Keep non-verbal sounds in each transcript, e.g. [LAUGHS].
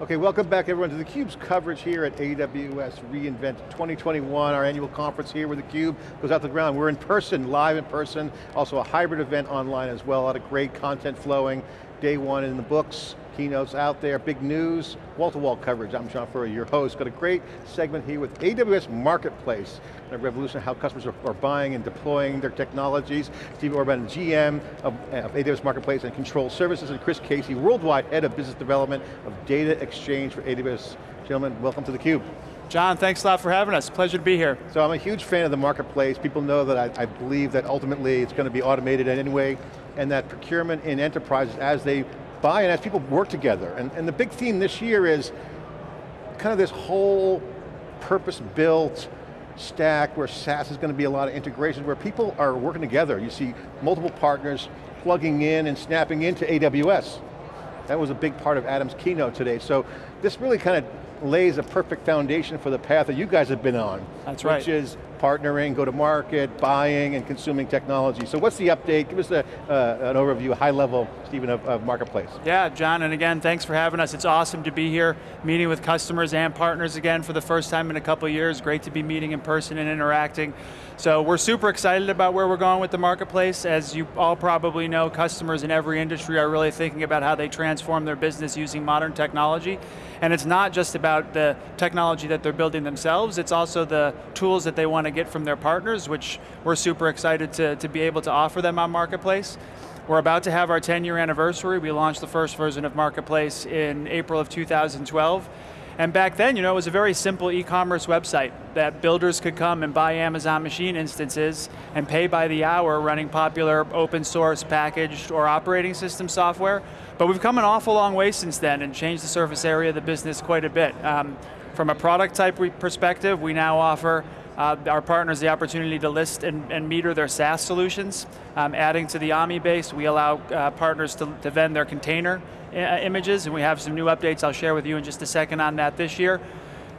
Okay, welcome back everyone to theCUBE's coverage here at AWS reInvent 2021, our annual conference here where theCUBE goes out the ground. We're in person, live in person, also a hybrid event online as well, a lot of great content flowing. Day one in the books, keynotes out there, big news, wall-to-wall -wall coverage. I'm John Furrier, your host. Got a great segment here with AWS Marketplace, a revolution of how customers are, are, buying and deploying their technologies. Steve Orban, GM of, of, AWS Marketplace and Control Services, and Chris Casey, Worldwide Head of Business Development of Data Exchange for AWS. Gentlemen, welcome to theCUBE. John, thanks a lot for having us. Pleasure to be here. So I'm a huge fan of the marketplace. People know that I, I believe that ultimately it's going to be automated in any way, and that procurement in enterprises, as they buy and as people work together. And, and the big theme this year is kind of this whole purpose-built stack where SaaS is going to be a lot of integrations, where people are working together. You see multiple partners plugging in and snapping into AWS. That was a big part of Adam's keynote today. So this really kind of lays a perfect foundation for the path that you guys have been on. That's right. Which is partnering, go to market, buying, and consuming technology. So what's the update? Give us a, uh, an overview, high level, Stephen, of, of, Marketplace. Yeah, John, and again, thanks for having us. It's awesome to be here, meeting with customers and partners again for the first time in a couple years. Great to be meeting in person and interacting. So we're super excited about where we're going with the Marketplace. As you all probably know, customers in every industry are really thinking about how they transform their business using modern technology. And it's not just about the technology that they're building themselves, it's also the tools that they want to get from their partners, which we're super excited to, to be able to offer them on Marketplace. We're about to have our 10 year anniversary. We launched the first version of Marketplace in April of 2012. And back then, you know, it was a very simple e-commerce website that builders could come and buy Amazon machine instances and pay by the hour running popular open source packaged or operating system software. But we've come an awful long way since then and changed the surface area of the business quite a bit. Um, from a product type perspective, we now offer uh, our partners the opportunity to list and, and meter their SaaS solutions. Um, adding to the AMI base, we allow uh, partners to, to vend their container uh, images, and we have some new updates I'll share with you in just a second on that this year.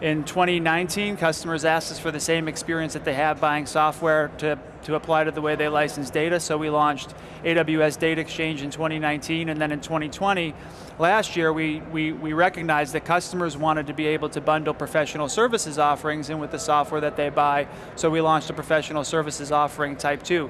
In 2019, customers asked us for the same experience that they have buying software to, to apply to the way they license data, so we launched AWS Data Exchange in 2019, and then in 2020, last year, we, we, we recognized that customers wanted to be able to bundle professional services offerings in with the software that they buy, so we launched a professional services offering type 2.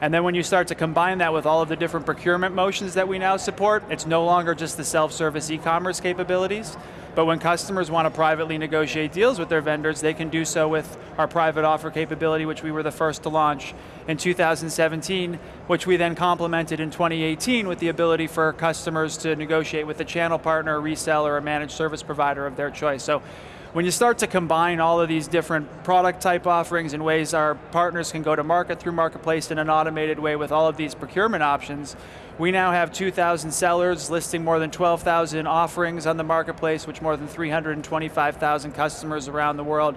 And then when you start to combine that with all of the different procurement motions that we now support, it's no longer just the self-service e-commerce capabilities, but when customers want to privately negotiate deals with their vendors, they can do so with our private offer capability, which we were the first to launch in 2017, which we then complemented in 2018 with the ability for customers to negotiate with a channel partner, a reseller, or a managed service provider of their choice. So when you start to combine all of these different product type offerings and ways our partners can go to market through Marketplace in an automated way with all of these procurement options, we now have 2,000 sellers listing more than 12,000 offerings on the Marketplace, which more than 325,000 customers around the world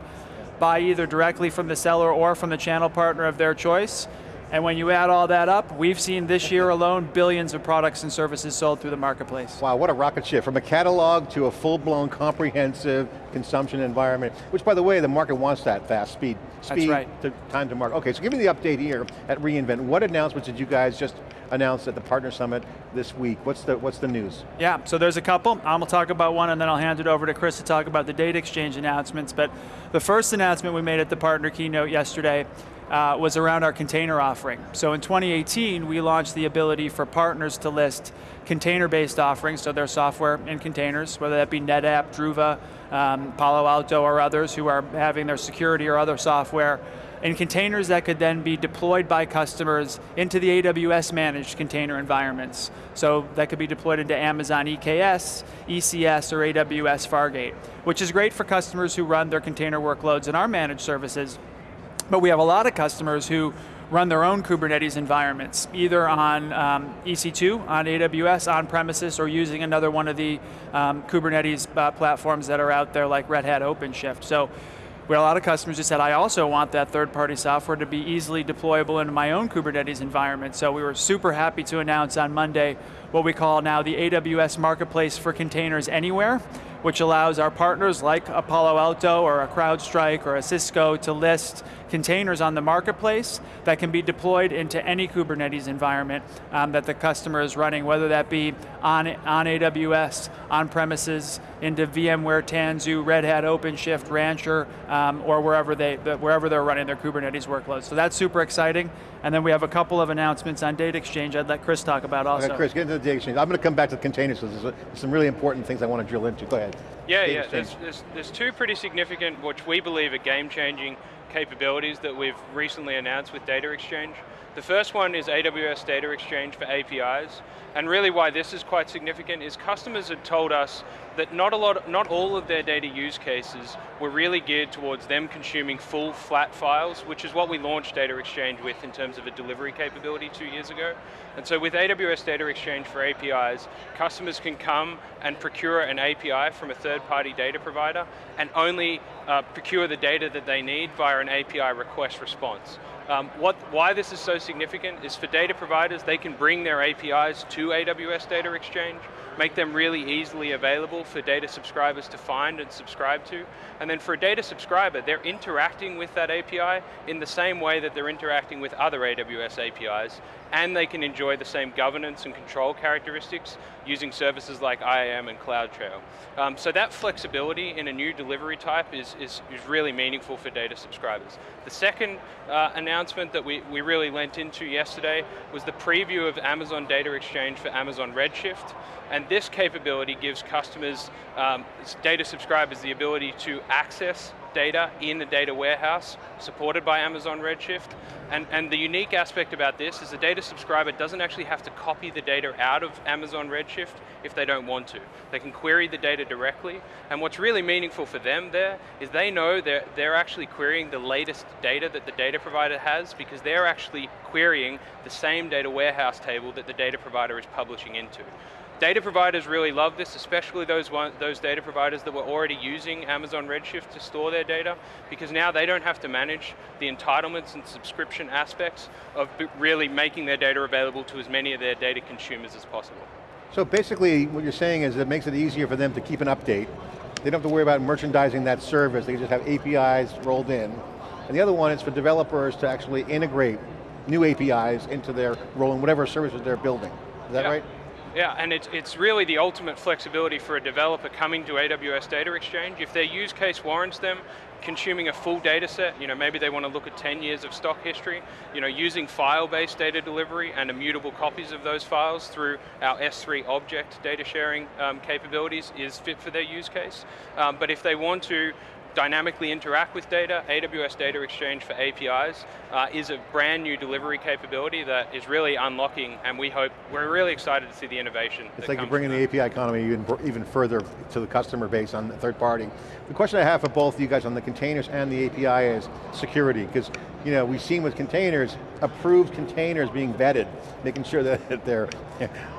buy either directly from the seller or from the channel partner of their choice. And when you add all that up, we've seen this year alone billions of products and services sold through the marketplace. Wow, what a rocket ship. From a catalog to a full-blown comprehensive consumption environment, which by the way, the market wants that fast speed. Speed right. to time to market. Okay, so give me the update here at reInvent. What announcements did you guys just announce at the Partner Summit this week? What's the, what's the news? Yeah, so there's a couple. I'm going to talk about one and then I'll hand it over to Chris to talk about the data exchange announcements. But the first announcement we made at the partner keynote yesterday uh, was around our container offering. So in 2018, we launched the ability for partners to list container-based offerings, so their software in containers, whether that be NetApp, Druva, um, Palo Alto, or others who are having their security or other software in containers that could then be deployed by customers into the AWS managed container environments. So that could be deployed into Amazon EKS, ECS, or AWS Fargate, which is great for customers who run their container workloads in our managed services, but we have a lot of customers who run their own Kubernetes environments, either on um, EC2, on AWS, on premises, or using another one of the um, Kubernetes uh, platforms that are out there like Red Hat OpenShift. So we had a lot of customers who said, I also want that third-party software to be easily deployable into my own Kubernetes environment. So we were super happy to announce on Monday what we call now the AWS Marketplace for Containers Anywhere, which allows our partners like a Palo Alto or a CrowdStrike or a Cisco to list containers on the marketplace that can be deployed into any Kubernetes environment um, that the customer is running, whether that be on, on AWS, on premises, into VMware, Tanzu, Red Hat, OpenShift, Rancher, um, or wherever, they, wherever they're running their Kubernetes workloads. So that's super exciting. And then we have a couple of announcements on Data Exchange I'd let Chris talk about also. Okay, Chris, get into the Data Exchange. I'm going to come back to the containers, because there's some really important things I want to drill into. Go ahead. Yeah, yeah, there's, there's, there's two pretty significant, which we believe are game-changing capabilities that we've recently announced with Data Exchange. The first one is AWS Data Exchange for APIs, and really why this is quite significant is customers had told us that not a lot, not all of their data use cases were really geared towards them consuming full flat files, which is what we launched Data Exchange with in terms of a delivery capability two years ago. And so with AWS Data Exchange for APIs, customers can come and procure an API from a third-party data provider and only uh, procure the data that they need via an API request response. Um, what, why this is so significant is for data providers, they can bring their APIs to AWS Data Exchange, make them really easily available for data subscribers to find and subscribe to. And then for a data subscriber, they're interacting with that API in the same way that they're interacting with other AWS APIs, and they can enjoy the same governance and control characteristics using services like IAM and CloudTrail. Um, so that flexibility in a new delivery type is, is, is really meaningful for data subscribers. The second uh, announcement that we, we really lent into yesterday was the preview of Amazon Data Exchange for Amazon Redshift. And this capability gives customers, um, data subscribers, the ability to access data in the data warehouse supported by Amazon Redshift. And, and the unique aspect about this is the data subscriber doesn't actually have to copy the data out of Amazon Redshift if they don't want to. They can query the data directly, and what's really meaningful for them there is they know they're, they're actually querying the latest data that the data provider has because they're actually querying the same data warehouse table that the data provider is publishing into. Data providers really love this, especially those, one, those data providers that were already using Amazon Redshift to store their data, because now they don't have to manage the entitlements and subscription aspects of really making their data available to as many of their data consumers as possible. So basically, what you're saying is it makes it easier for them to keep an update. They don't have to worry about merchandising that service, they just have APIs rolled in. And the other one is for developers to actually integrate new APIs into their role rolling, whatever services they're building. Is that yeah. right? Yeah, and it's, it's really the ultimate flexibility for a developer coming to AWS Data Exchange. If their use case warrants them consuming a full data set, you know, maybe they want to look at 10 years of stock history, you know, using file-based data delivery and immutable copies of those files through our S3 object data sharing um, capabilities is fit for their use case. Um, but if they want to dynamically interact with data, AWS Data Exchange for APIs uh, is a brand new delivery capability that is really unlocking, and we hope, we're really excited to see the innovation. It's like you're bringing the API economy even, even further to the customer base on the third party. The question I have for both of you guys on the containers and the API is security, because you know, we've seen with containers, approved containers being vetted, making sure that [LAUGHS] they're,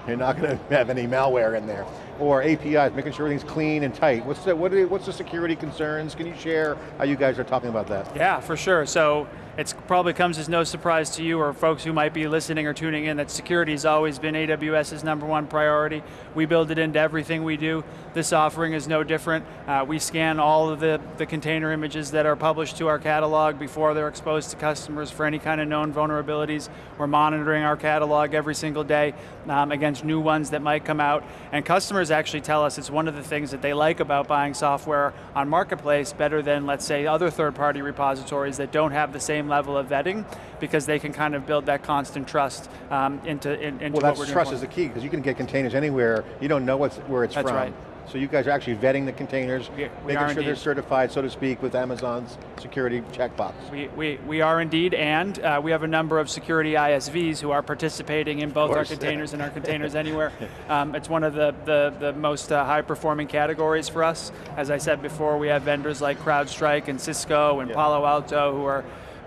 you're not going to have any malware in there. Or APIs, making sure everything's clean and tight. What's the, what are, what's the security concerns? Can you share how you guys are talking about that? Yeah, for sure. So it probably comes as no surprise to you or folks who might be listening or tuning in that security has always been AWS's number one priority. We build it into everything we do. This offering is no different. Uh, we scan all of the, the container images that are published to our catalog before they're exposed to customers for any kind of known vulnerabilities. We're monitoring our catalog every single day um, against new ones that might come out. And customers actually tell us it's one of the things that they like about buying software on Marketplace better than, let's say, other third-party repositories that don't have the same same level of vetting because they can kind of build that constant trust um, into, in, into well, what we're doing. Well, trust is the key because you can get containers anywhere. You don't know what's, where it's That's from. Right. So you guys are actually vetting the containers, we, we making sure indeed. they're certified, so to speak, with Amazon's security checkbox. We, we, we are indeed, and uh, we have a number of security ISVs who are participating in both our containers and our [LAUGHS] containers anywhere. Um, it's one of the, the, the most uh, high performing categories for us. As I said before, we have vendors like CrowdStrike and Cisco and yeah. Palo Alto who are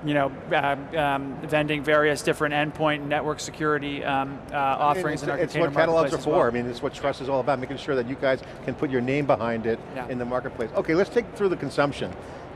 you know, uh, um, vending various different endpoint network security um, uh, offerings in our it's container what catalogs are for. Well. I mean, it's what trust is all about, making sure that you guys can put your name behind it yeah. in the marketplace. Okay, let's take through the consumption.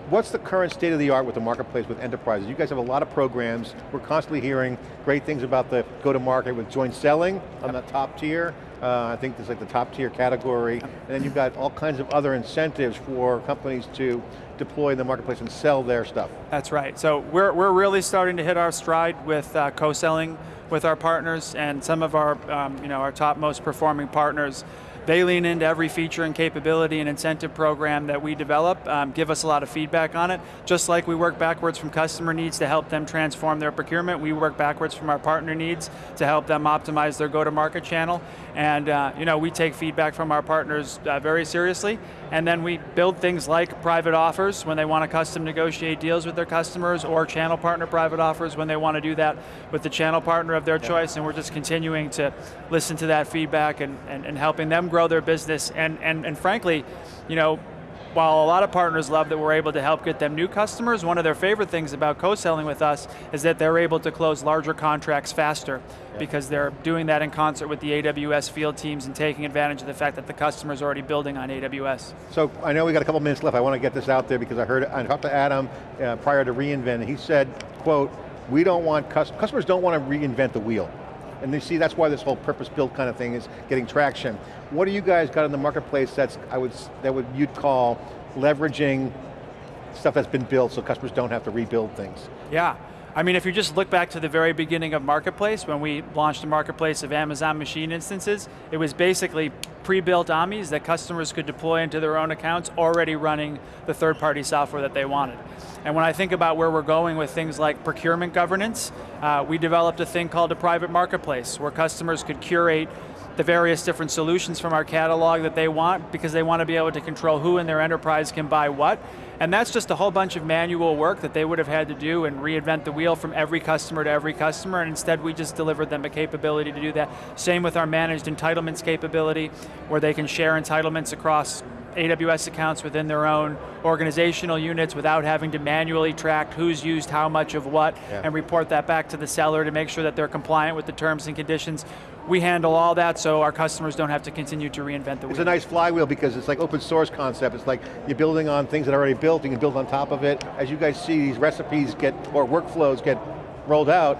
What's the current state of the art with the marketplace with enterprises? You guys have a lot of programs. We're constantly hearing great things about the go-to-market with joint selling on the top tier. Uh, I think there's like the top tier category. And then you've got all kinds of other incentives for companies to deploy in the marketplace and sell their stuff. That's right. So we're, we're really starting to hit our stride with uh, co-selling with our partners and some of our, um, you know, our top most performing partners they lean into every feature and capability and incentive program that we develop, um, give us a lot of feedback on it. Just like we work backwards from customer needs to help them transform their procurement, we work backwards from our partner needs to help them optimize their go-to-market channel. And uh, you know, we take feedback from our partners uh, very seriously, and then we build things like private offers when they want to custom negotiate deals with their customers, or channel partner private offers when they want to do that with the channel partner of their yeah. choice, and we're just continuing to listen to that feedback and, and, and helping them grow their business, and, and, and frankly, you know, while a lot of partners love that we're able to help get them new customers, one of their favorite things about co-selling with us is that they're able to close larger contracts faster yeah. because they're doing that in concert with the AWS field teams and taking advantage of the fact that the customer's already building on AWS. So I know we got a couple minutes left. I want to get this out there because I heard, I talked to Adam uh, prior to reInvent, and he said, quote, we don't want, customers don't want to reinvent the wheel. And you see, that's why this whole purpose-built kind of thing is getting traction. What do you guys got in the marketplace that's, I would, that would you'd call leveraging stuff that's been built so customers don't have to rebuild things? Yeah, I mean, if you just look back to the very beginning of Marketplace, when we launched a marketplace of Amazon machine instances, it was basically pre-built AMIs that customers could deploy into their own accounts already running the third-party software that they wanted. And when I think about where we're going with things like procurement governance, uh, we developed a thing called a private marketplace where customers could curate the various different solutions from our catalog that they want because they want to be able to control who in their enterprise can buy what. And that's just a whole bunch of manual work that they would have had to do and reinvent the wheel from every customer to every customer, and instead we just delivered them a capability to do that. Same with our managed entitlements capability, where they can share entitlements across AWS accounts within their own organizational units without having to manually track who's used how much of what yeah. and report that back to the seller to make sure that they're compliant with the terms and conditions. We handle all that so our customers don't have to continue to reinvent the wheel. It's a nice flywheel because it's like open source concept. It's like you're building on things that are already built, you can build on top of it. As you guys see, these recipes get, or workflows get rolled out,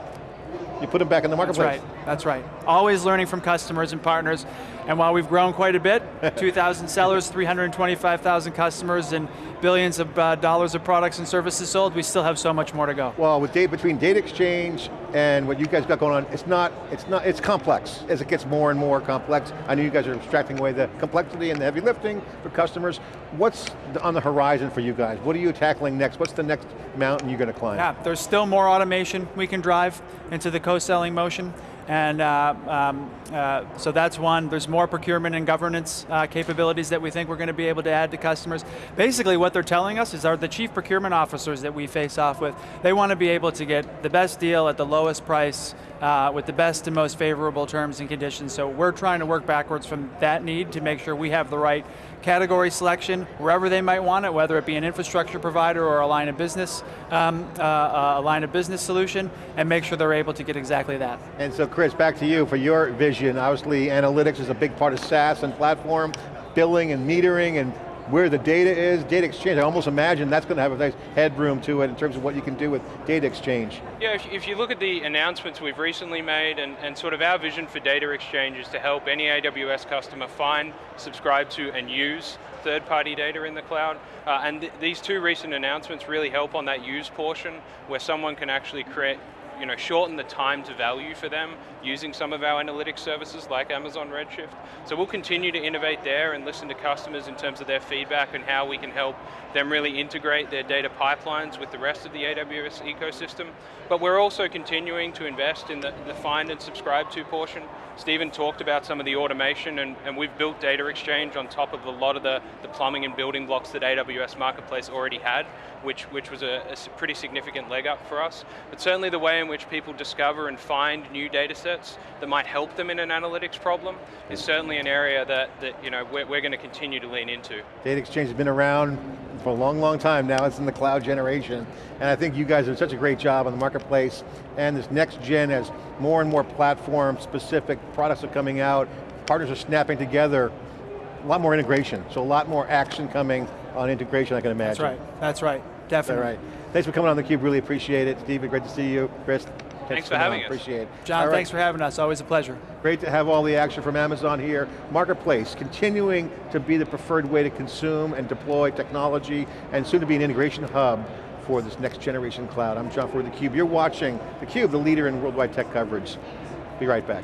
you put them back in the marketplace. That's right, that's right. Always learning from customers and partners, and while we've grown quite a bit, [LAUGHS] 2,000 sellers, 325,000 customers, and billions of uh, dollars of products and services sold, we still have so much more to go. Well, with data, between data exchange and what you guys got going on, it's not, it's not, it's complex. As it gets more and more complex, I know you guys are extracting away the complexity and the heavy lifting for customers. What's on the horizon for you guys? What are you tackling next? What's the next mountain you're going to climb? Yeah, there's still more automation we can drive into the co-selling motion. And uh, um, uh, so that's one. There's more procurement and governance uh, capabilities that we think we're going to be able to add to customers. Basically what they're telling us is our the chief procurement officers that we face off with, they want to be able to get the best deal at the lowest price uh, with the best and most favorable terms and conditions. So we're trying to work backwards from that need to make sure we have the right category selection wherever they might want it, whether it be an infrastructure provider or a line of business, um, uh, uh, a line of business solution, and make sure they're able to get exactly that. And so Chris, back to you for your vision. Obviously analytics is a big part of SaaS and platform, billing and metering and where the data is, data exchange, I almost imagine that's going to have a nice headroom to it in terms of what you can do with data exchange. Yeah, if, you look at the announcements we've recently made and, and sort of our vision for data exchange is to help any AWS customer find, subscribe to, and use third-party data in the cloud. Uh, and th these two recent announcements really help on that use portion where someone can actually create you know, shorten the time to value for them using some of our analytics services like Amazon Redshift. So we'll continue to innovate there and listen to customers in terms of their feedback and how we can help them really integrate their data pipelines with the rest of the AWS ecosystem. But we're also continuing to invest in the, the find and subscribe to portion. Stephen talked about some of the automation and, and we've built data exchange on top of a lot of the, the plumbing and building blocks that AWS Marketplace already had, which, which was a, a pretty significant leg up for us. But certainly the way in which people discover and find new data sets that might help them in an analytics problem is certainly an area that, that you know, we're, we're going to continue to lean into. Data exchange has been around for a long, long time now. It's in the cloud generation. And I think you guys have such a great job on the marketplace. And this next gen as more and more platform specific products are coming out, partners are snapping together, a lot more integration. So a lot more action coming on integration, I can imagine. That's right, that's right. Definitely. All right. Thanks for coming on theCUBE, really appreciate it. Steve, great to see you. Chris, Thanks for having us. Appreciate it. John, All right. thanks for having us, always a pleasure. Great to have all the action from Amazon here. Marketplace, continuing to be the preferred way to consume and deploy technology, and soon to be an integration hub for this next generation cloud. I'm John Furrier, theCUBE. You're watching theCUBE, the leader in worldwide tech coverage. Be right back.